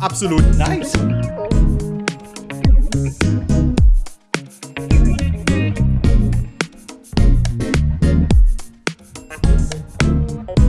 absolut nice.